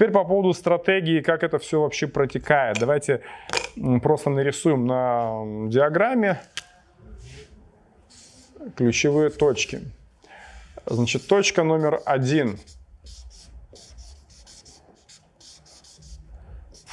Теперь по поводу стратегии, как это все вообще протекает. Давайте просто нарисуем на диаграмме ключевые точки. Значит, точка номер один –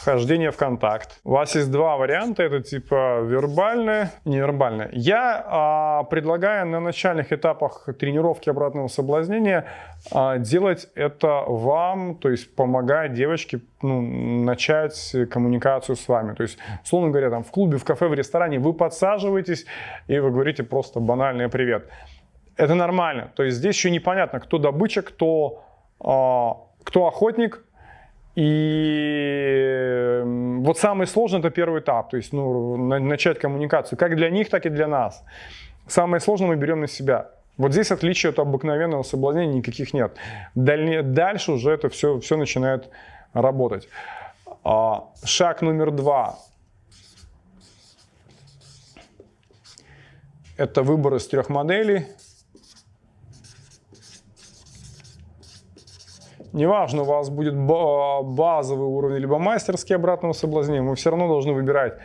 вхождение в контакт. У вас есть два варианта, это типа вербальное, невербальное. Я а, предлагаю на начальных этапах тренировки обратного соблазнения делать это вам, то есть помогая девочке ну, начать коммуникацию с вами. То есть, условно говоря, там в клубе, в кафе, в ресторане вы подсаживаетесь и вы говорите просто банальный привет. Это нормально. То есть здесь еще непонятно, кто добыча, кто, а, кто охотник, и вот самый сложный это первый этап, то есть ну, начать коммуникацию, как для них, так и для нас. Самое сложное мы берем на себя. Вот здесь отличия от обыкновенного соблазнения никаких нет. Дальше уже это все, все начинает работать. А, шаг номер два. Это выбор из трех моделей. Неважно, у вас будет базовый уровень, либо мастерский обратного соблазнения, мы все равно должны выбирать,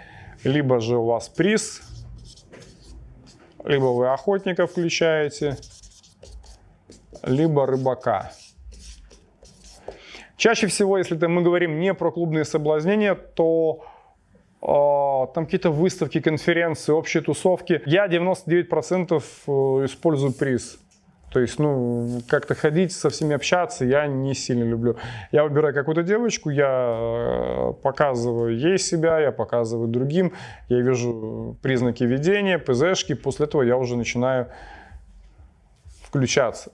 либо же у вас приз, либо вы охотника включаете, либо рыбака. Чаще всего, если мы говорим не про клубные соблазнения, то э, там какие-то выставки, конференции, общие тусовки. Я 99% э, использую приз. То есть, ну, как-то ходить, со всеми общаться я не сильно люблю. Я выбираю какую-то девочку, я э, показываю ей себя, я показываю другим, я вижу признаки ведения, ПЗшки, после этого я уже начинаю включаться.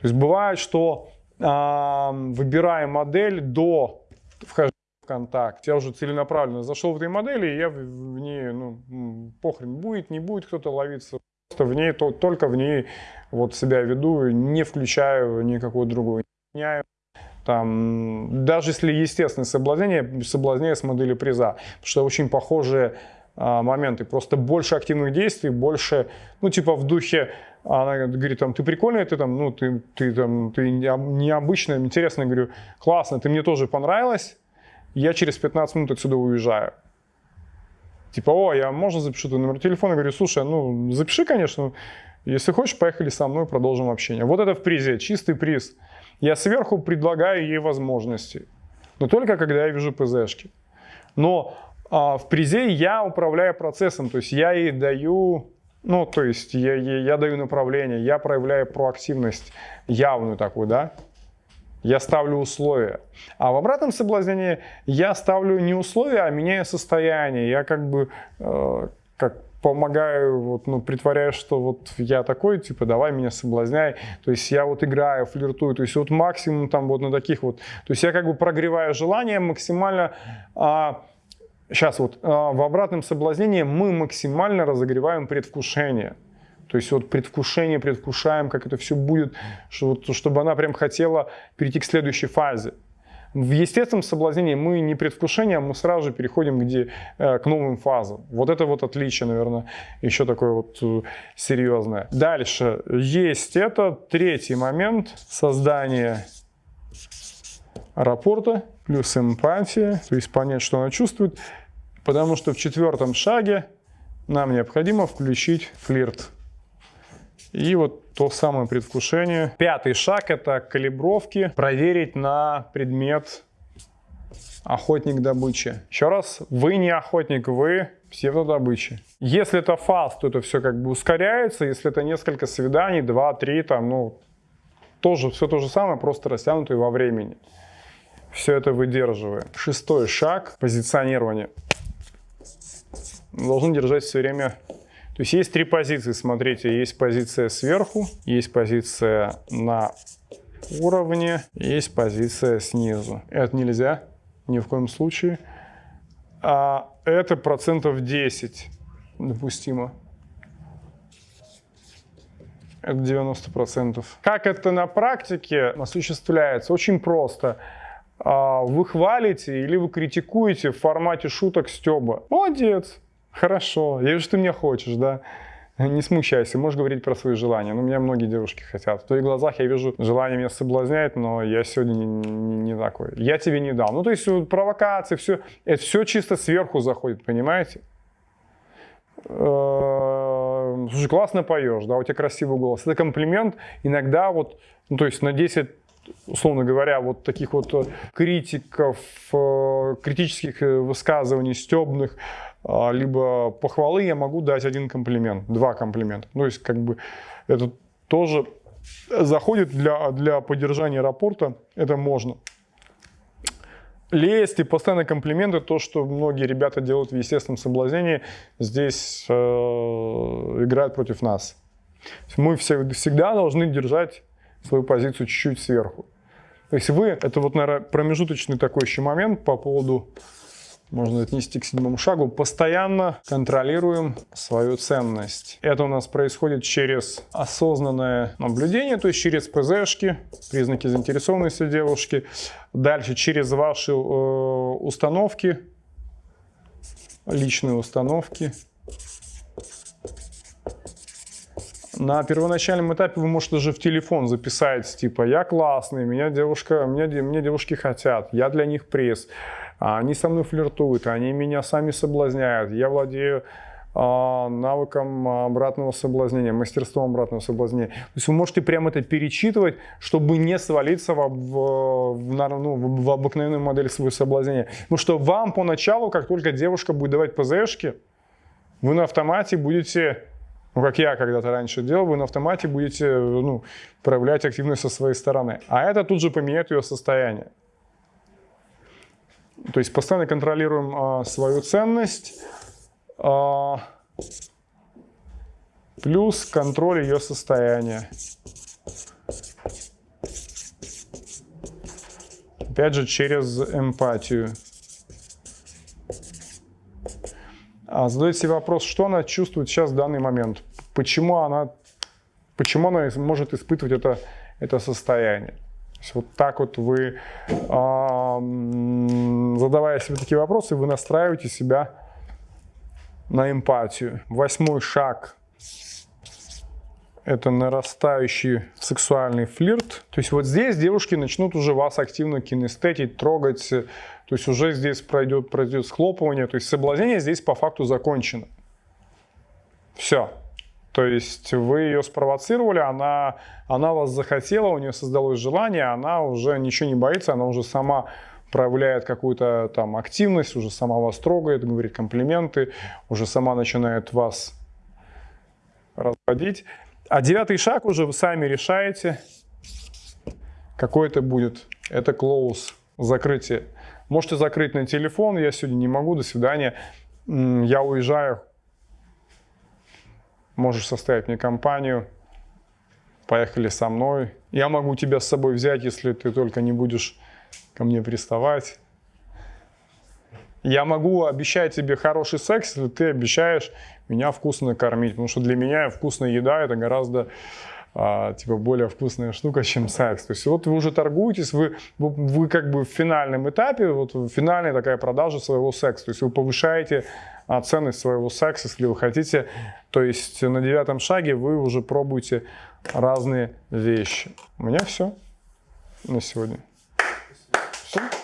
То есть бывает, что э, выбирая модель до вхождения в контакт, я уже целенаправленно зашел в этой модели, и я в ней, ну, похрен, будет, не будет кто-то ловиться в ней, то, только в ней вот себя веду, не включаю никакую другую. Там, даже если естественное соблазнение, соблазняю с модели приза, потому что очень похожие а, моменты, просто больше активных действий, больше, ну, типа в духе, она говорит, там, ты прикольная, ты там, ну, ты, ты там, ты необычная, интересно, я говорю, классно, ты мне тоже понравилась, я через 15 минут отсюда уезжаю. Типа, о, я можно запишу твой номер телефона? говорю, слушай, ну, запиши, конечно, если хочешь, поехали со мной, продолжим общение. Вот это в призе, чистый приз. Я сверху предлагаю ей возможности, но только когда я вижу ПЗшки. Но а, в призе я управляю процессом, то есть я ей даю, ну, то есть я, я, я даю направление, я проявляю проактивность явную такую, да, я ставлю условия. А в обратном соблазнении я ставлю не условия, а меняю состояние. Я как бы э, как помогаю, вот, ну, притворяюсь, что вот я такой, типа, давай меня соблазняй. То есть я вот играю, флиртую. То есть вот максимум там вот на таких вот. То есть я как бы прогреваю желание максимально... А, сейчас вот а, в обратном соблазнении мы максимально разогреваем предвкушение. То есть вот предвкушение, предвкушаем, как это все будет, чтобы она прям хотела перейти к следующей фазе. В естественном соблазнении мы не предвкушение, а мы сразу же переходим где, э, к новым фазам. Вот это вот отличие, наверное, еще такое вот э, серьезное. Дальше есть это третий момент создания рапорта плюс эмпатия, то есть понять, что она чувствует, потому что в четвертом шаге нам необходимо включить флирт. И вот то самое предвкушение. Пятый шаг – это калибровки. Проверить на предмет охотник добычи. Еще раз, вы не охотник, вы псевдодобычи. Если это фаст, то это все как бы ускоряется. Если это несколько свиданий, два, три, там, ну, тоже все то же самое, просто растянутое во времени. Все это выдерживая. Шестой шаг – позиционирование. Должны держать все время то есть есть три позиции, смотрите, есть позиция сверху, есть позиция на уровне, есть позиция снизу. Это нельзя ни в коем случае. А это процентов 10 допустимо. Это 90%. Как это на практике осуществляется? Очень просто. А, вы хвалите или вы критикуете в формате шуток стеба. Молодец, Хорошо, я вижу, ты меня хочешь, да? Не смущайся, можешь говорить про свои желания. Ну, меня многие девушки хотят. В твоих глазах я вижу желание меня соблазнять, но я сегодня не, не, не такой. Я тебе не дам. Ну, то есть вот, провокации, все, это все чисто сверху заходит, понимаете? Э, слушай, классно поешь, да, у тебя красивый голос. Это комплимент. Иногда вот, ну, то есть на 10 условно говоря, вот таких вот э, критиков, э, критических высказываний, стебных, либо похвалы, я могу дать один комплимент, два комплимента. То есть, как бы, это тоже заходит для, для поддержания рапорта, это можно. Лезть и постоянно комплименты, то, что многие ребята делают в естественном соблазнении, здесь э, играют против нас. Мы все, всегда должны держать свою позицию чуть-чуть сверху. То есть вы, это вот, наверное, промежуточный такой еще момент по поводу можно отнести к седьмому шагу, постоянно контролируем свою ценность. Это у нас происходит через осознанное наблюдение, то есть через ПЗшки, признаки заинтересованности девушки. Дальше через ваши э, установки, личные установки. На первоначальном этапе вы можете даже в телефон записать, типа, я классный, меня девушка, меня, меня девушки хотят, я для них пресс. А они со мной флиртуют, они меня сами соблазняют, я владею а, навыком обратного соблазнения, мастерством обратного соблазнения. То есть вы можете прямо это перечитывать, чтобы не свалиться в, в, в, ну, в обыкновенную модель своего соблазнения. Потому что вам поначалу, как только девушка будет давать ПЗшки, вы на автомате будете, ну как я когда-то раньше делал, вы на автомате будете ну, проявлять активность со своей стороны. А это тут же поменяет ее состояние. То есть постоянно контролируем а, свою ценность, а, плюс контроль ее состояния. Опять же, через эмпатию. А, задает себе вопрос, что она чувствует сейчас в данный момент. Почему она, почему она может испытывать это, это состояние есть вот так вот вы, задавая себе такие вопросы, вы настраиваете себя на эмпатию. Восьмой шаг – это нарастающий сексуальный флирт. То есть вот здесь девушки начнут уже вас активно кинестетить, трогать, то есть уже здесь пройдет, пройдет схлопывание, то есть соблазнение здесь по факту закончено. Все. То есть вы ее спровоцировали, она, она вас захотела, у нее создалось желание, она уже ничего не боится, она уже сама проявляет какую-то там активность, уже сама вас трогает, говорит комплименты, уже сама начинает вас разводить. А девятый шаг уже вы сами решаете, какой это будет. Это close, закрытие. Можете закрыть на телефон, я сегодня не могу, до свидания. Я уезжаю, можешь составить мне компанию, поехали со мной. Я могу тебя с собой взять, если ты только не будешь ко мне приставать. Я могу обещать тебе хороший секс, если ты обещаешь меня вкусно кормить, потому что для меня вкусная еда это гораздо а, типа более вкусная штука, чем секс. То есть вот вы уже торгуетесь, вы, вы, вы как бы в финальном этапе, вот финальная такая продажа своего секса. То есть вы повышаете а, ценность своего секса, если вы хотите. То есть на девятом шаге вы уже пробуете разные вещи. У меня все на сегодня.